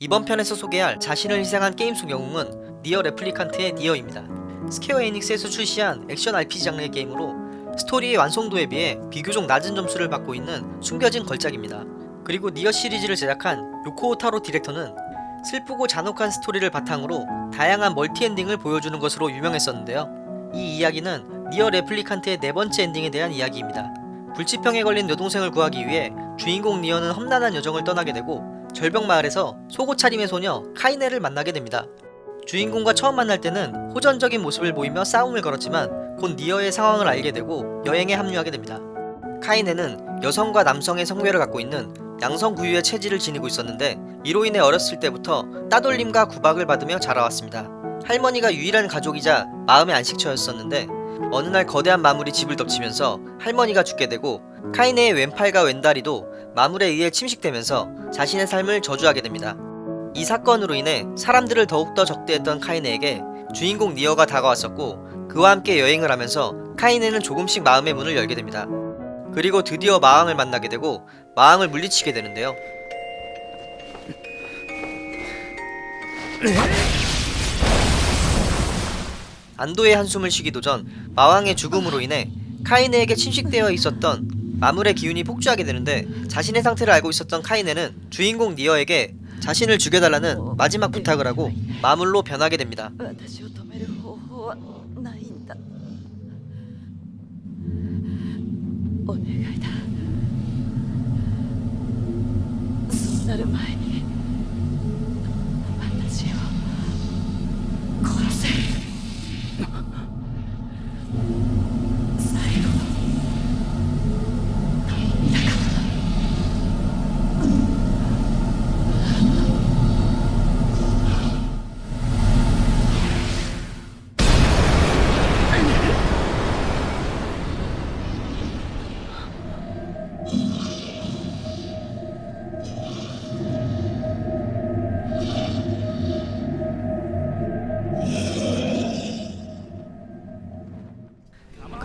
이번 편에서 소개할 자신을 희생한 게임 속 영웅은 니어 레플리칸트의 니어입니다. 스퀘어 에닉스에서 출시한 액션 RPG 장르의 게임으로 스토리의 완성도에 비해 비교적 낮은 점수를 받고 있는 숨겨진 걸작입니다. 그리고 니어 시리즈를 제작한 요코 오타로 디렉터는 슬프고 잔혹한 스토리를 바탕으로 다양한 멀티 엔딩을 보여주는 것으로 유명했었는데요. 이 이야기는 니어 레플리칸트의 네 번째 엔딩에 대한 이야기입니다. 불치병에 걸린 여동생을 구하기 위해 주인공 니어는 험난한 여정을 떠나게 되고 절벽 마을에서 속옷 차림의 소녀 카이네를 만나게 됩니다. 주인공과 처음 만날 때는 호전적인 모습을 보이며 싸움을 걸었지만 곧 니어의 상황을 알게 되고 여행에 합류하게 됩니다. 카이네는 여성과 남성의 성별을 갖고 있는 양성 부유의 체질을 지니고 있었는데 이로 인해 어렸을 때부터 따돌림과 구박을 받으며 자라왔습니다. 할머니가 유일한 가족이자 마음의 안식처였었는데 어느 날 거대한 마물이 집을 덮치면서 할머니가 죽게 되고 카이네의 왼팔과 왼다리도 마물에 의해 침식되면서 자신의 삶을 저주하게 됩니다. 이 사건으로 인해 사람들을 더욱더 적대했던 카이네에게 주인공 니어가 다가왔었고 그와 함께 여행을 하면서 카이네는 조금씩 마음의 문을 열게 됩니다. 그리고 드디어 마왕을 만나게 되고 마왕을 물리치게 되는데요. 안도의 한숨을 쉬기도 전 마왕의 죽음으로 인해 카이네에게 침식되어 있었던 마물의 기운이 폭주하게 되는데 자신의 상태를 알고 있었던 카이네는 주인공 니어에게 자신을 죽여달라는 마지막 부탁을 하고 마물로 변하게 됩니다.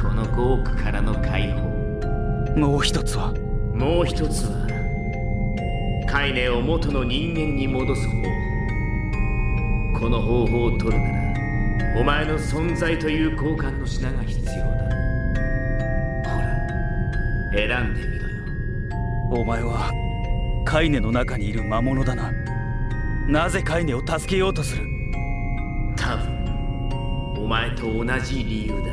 この5億からの解放。もう一つは？もう一つはカイネを元の人間に戻す方法この方法を取るならお前の存在という交換の品が必要だ。ほら選んでみろよ。お前はカイネの中にいる魔物だな。なぜカイネを助けようとする？多分お前と同じ理由だ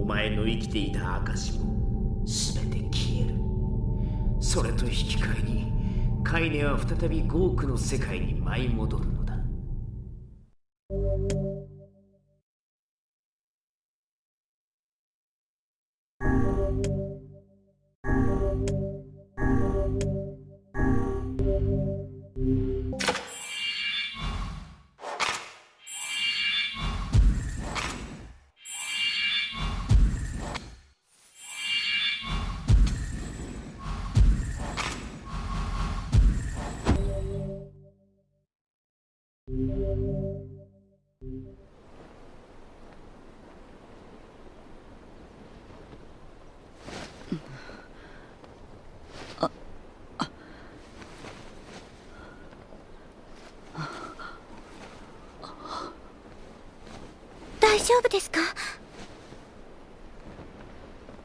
お前の生きていた証も全て消える。それと引き換えにカイネは再び5億の世界に舞い戻るのだ。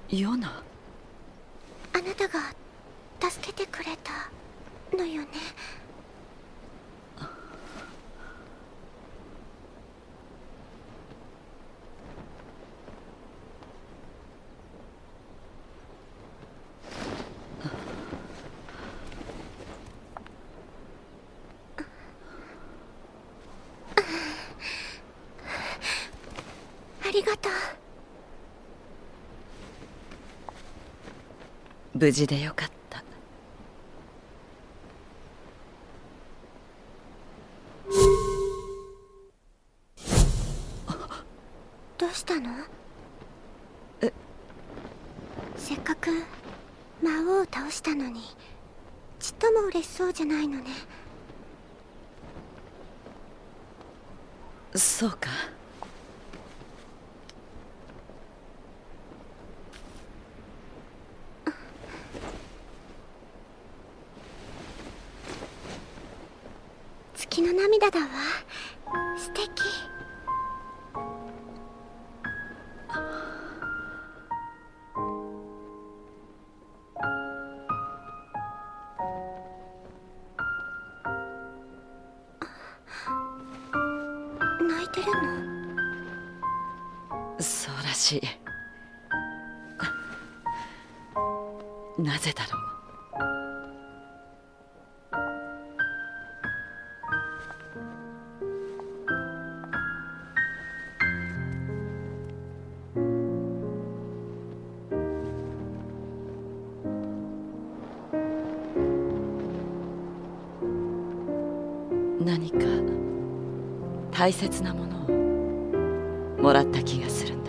ヨナ？あなたが助けてくれたのよね？ありがとう。無事でよかった。どうしたの？え？せっかく魔王を倒したのにちっとも嬉しそうじゃないのね。そうか月の涙だわ。素敵。泣いてるの？そうらしい。なぜだろう？何か大切なものをもらった気がするんだ。